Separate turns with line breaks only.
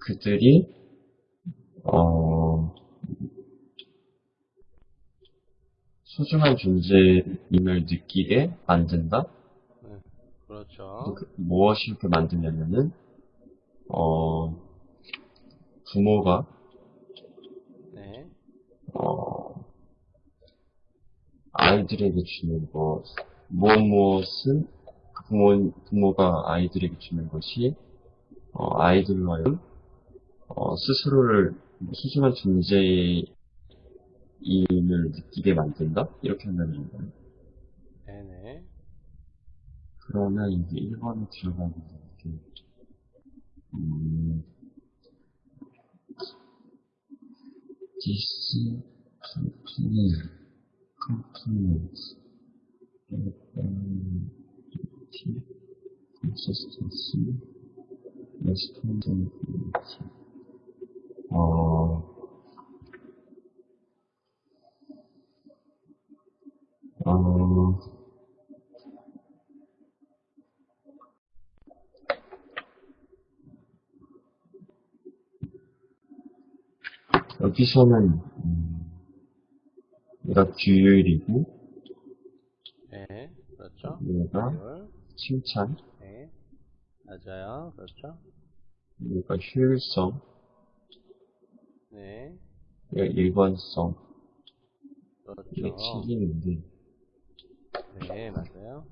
그들이 어, 소중한 존재임을 느끼게 만든다.
네, 그렇죠.
그- 무엇이 이렇게 만드냐면은 어, 부모가
네,
어, 아이들에게 주는 것, 무엇 무엇은 그 부모, 부모가 아이들에게 주는 것이, 어, 아이들로 하여금, 어, 스스로를 소중한 존재임을 느끼게 만든다? 이렇게 한다는 거예요.
네네.
그러면 이제 1번에 들어가는 게, 음, this company, compliments ability, consistency, responsibility. 어, 어, 여기서는, 음, 얘가 규율이고,
네, 그렇죠.
얘가
비율.
칭찬,
네, 맞아요. 그렇죠.
얘가 효율성,
네,
얘가 일관성, 이게
그렇죠.
책임인데,
네, 맞아요.